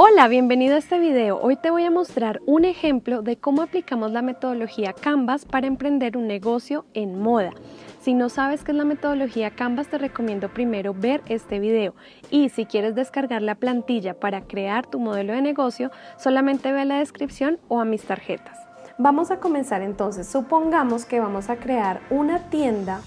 Hola, bienvenido a este video. Hoy te voy a mostrar un ejemplo de cómo aplicamos la metodología Canvas para emprender un negocio en moda. Si no sabes qué es la metodología Canvas, te recomiendo primero ver este video. Y si quieres descargar la plantilla para crear tu modelo de negocio, solamente ve a la descripción o a mis tarjetas. Vamos a comenzar entonces. Supongamos que vamos a crear una tienda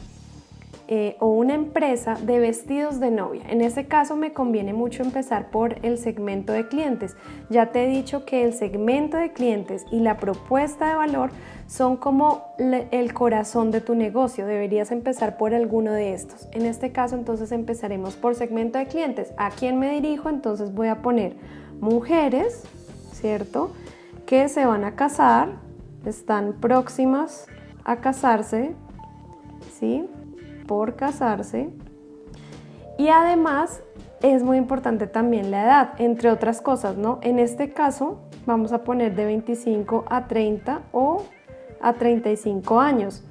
eh, o una empresa de vestidos de novia. En ese caso me conviene mucho empezar por el segmento de clientes. Ya te he dicho que el segmento de clientes y la propuesta de valor son como el corazón de tu negocio. Deberías empezar por alguno de estos. En este caso entonces empezaremos por segmento de clientes. ¿A quién me dirijo? Entonces voy a poner mujeres, ¿cierto? Que se van a casar, están próximas a casarse, ¿sí? Por casarse y además es muy importante también la edad, entre otras cosas, ¿no? En este caso vamos a poner de 25 a 30 o a 35 años.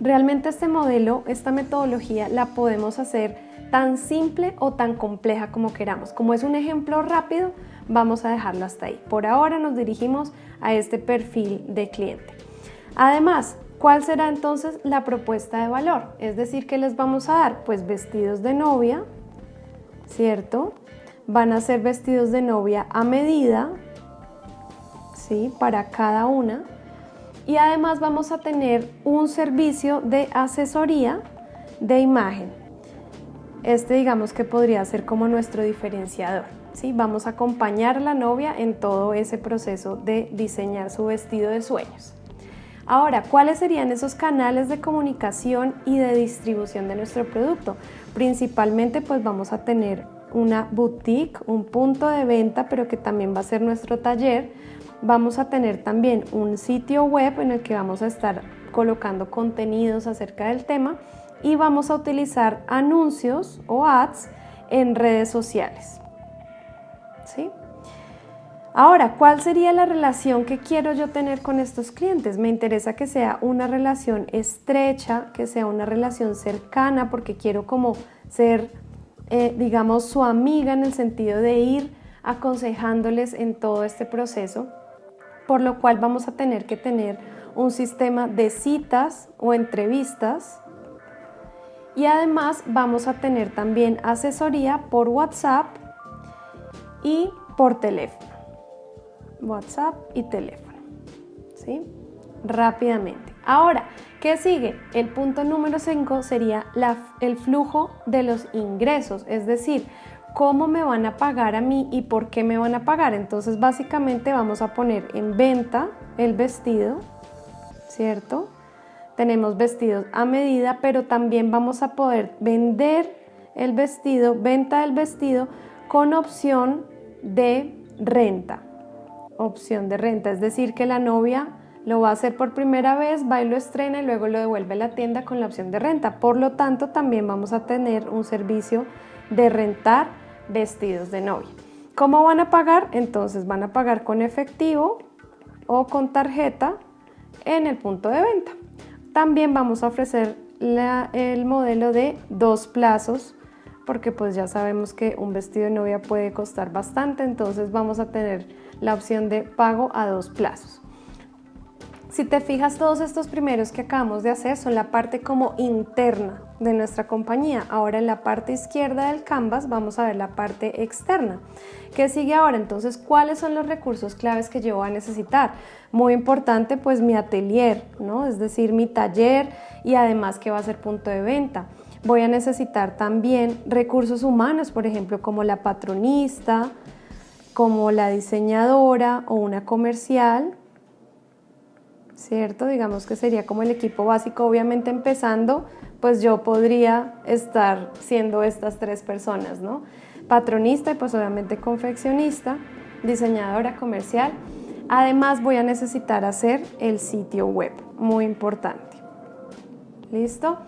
Realmente este modelo, esta metodología la podemos hacer tan simple o tan compleja como queramos. Como es un ejemplo rápido, vamos a dejarlo hasta ahí. Por ahora nos dirigimos a este perfil de cliente. Además, ¿Cuál será entonces la propuesta de valor? Es decir, ¿qué les vamos a dar? Pues vestidos de novia, ¿cierto? Van a ser vestidos de novia a medida, ¿sí? Para cada una. Y además vamos a tener un servicio de asesoría de imagen. Este digamos que podría ser como nuestro diferenciador. ¿sí? Vamos a acompañar a la novia en todo ese proceso de diseñar su vestido de sueños. Ahora, ¿cuáles serían esos canales de comunicación y de distribución de nuestro producto? Principalmente pues vamos a tener una boutique, un punto de venta, pero que también va a ser nuestro taller. Vamos a tener también un sitio web en el que vamos a estar colocando contenidos acerca del tema y vamos a utilizar anuncios o ads en redes sociales. ¿Sí? Ahora, ¿cuál sería la relación que quiero yo tener con estos clientes? Me interesa que sea una relación estrecha, que sea una relación cercana, porque quiero como ser, eh, digamos, su amiga en el sentido de ir aconsejándoles en todo este proceso, por lo cual vamos a tener que tener un sistema de citas o entrevistas y además vamos a tener también asesoría por WhatsApp y por teléfono. WhatsApp y teléfono. ¿Sí? Rápidamente. Ahora, ¿qué sigue? El punto número 5 sería el flujo de los ingresos, es decir, cómo me van a pagar a mí y por qué me van a pagar. Entonces, básicamente vamos a poner en venta el vestido, ¿cierto? Tenemos vestidos a medida, pero también vamos a poder vender el vestido, venta del vestido con opción de renta opción de renta, es decir, que la novia lo va a hacer por primera vez, va y lo estrena y luego lo devuelve a la tienda con la opción de renta. Por lo tanto, también vamos a tener un servicio de rentar vestidos de novia. ¿Cómo van a pagar? Entonces van a pagar con efectivo o con tarjeta en el punto de venta. También vamos a ofrecer el modelo de dos plazos porque pues ya sabemos que un vestido de novia puede costar bastante, entonces vamos a tener la opción de pago a dos plazos. Si te fijas, todos estos primeros que acabamos de hacer son la parte como interna de nuestra compañía. Ahora en la parte izquierda del canvas vamos a ver la parte externa. ¿Qué sigue ahora? Entonces, ¿cuáles son los recursos claves que yo voy a necesitar? Muy importante, pues mi atelier, ¿no? Es decir, mi taller y además que va a ser punto de venta. Voy a necesitar también recursos humanos, por ejemplo, como la patronista, como la diseñadora o una comercial, ¿cierto? Digamos que sería como el equipo básico, obviamente empezando, pues yo podría estar siendo estas tres personas, ¿no? Patronista y pues obviamente confeccionista, diseñadora comercial. Además voy a necesitar hacer el sitio web, muy importante. ¿Listo?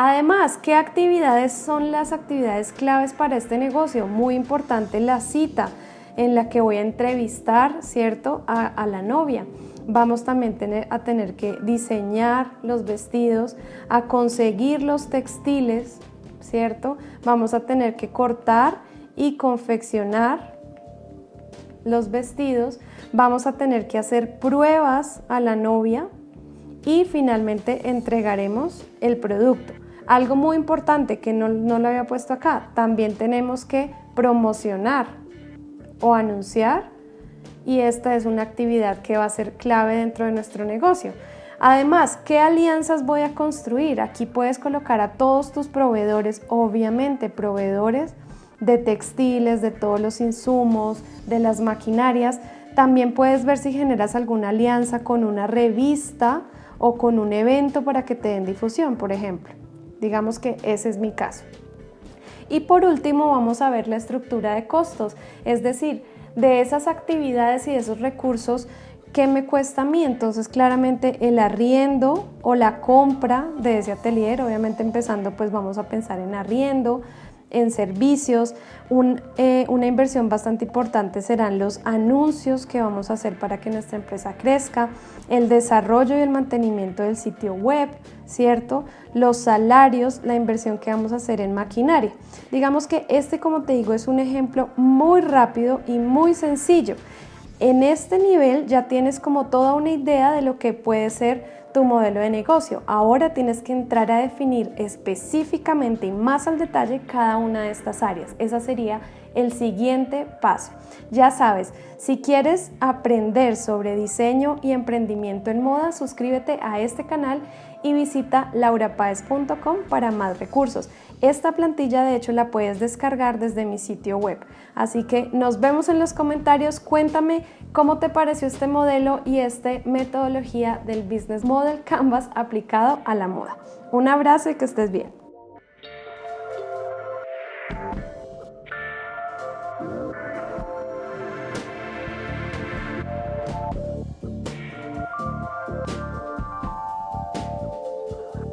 Además, ¿qué actividades son las actividades claves para este negocio? Muy importante la cita en la que voy a entrevistar, ¿cierto?, a, la novia. Vamos también a tener que diseñar los vestidos, a conseguir los textiles, ¿cierto? Vamos a tener que cortar y confeccionar los vestidos, vamos a tener que hacer pruebas a la novia y finalmente entregaremos el producto. Algo muy importante que no, no lo había puesto acá, también tenemos que promocionar o anunciar y esta es una actividad que va a ser clave dentro de nuestro negocio. Además, ¿qué alianzas voy a construir? Aquí puedes colocar a todos tus proveedores, obviamente proveedores de textiles, de todos los insumos, de las maquinarias. También puedes ver si generas alguna alianza con una revista o con un evento para que te den difusión, por ejemplo. Digamos que ese es mi caso. Y por último vamos a ver la estructura de costos, es decir, de esas actividades y de esos recursos ¿qué me cuesta a mí? Entonces claramente el arriendo o la compra de ese atelier, obviamente empezando pues vamos a pensar en arriendo, en servicios. Eh, una inversión bastante importante serán los anuncios que vamos a hacer para que nuestra empresa crezca, el desarrollo y el mantenimiento del sitio web, ¿cierto? Los salarios, la inversión que vamos a hacer en maquinaria. Digamos que este, como te digo, es un ejemplo muy rápido y muy sencillo. En este nivel ya tienes como toda una idea de lo que puede ser tu modelo de negocio. Ahora tienes que entrar a definir específicamente y más al detalle cada una de estas áreas. Esa sería el siguiente paso. Ya sabes, si quieres aprender sobre diseño y emprendimiento en moda, suscríbete a este canal y visita laurapaez.com para más recursos. Esta plantilla de hecho la puedes descargar desde mi sitio web. Así que nos vemos en los comentarios. Cuéntame cómo te pareció este modelo y esta metodología del Business Model Canvas aplicado a la moda. Un abrazo y que estés bien.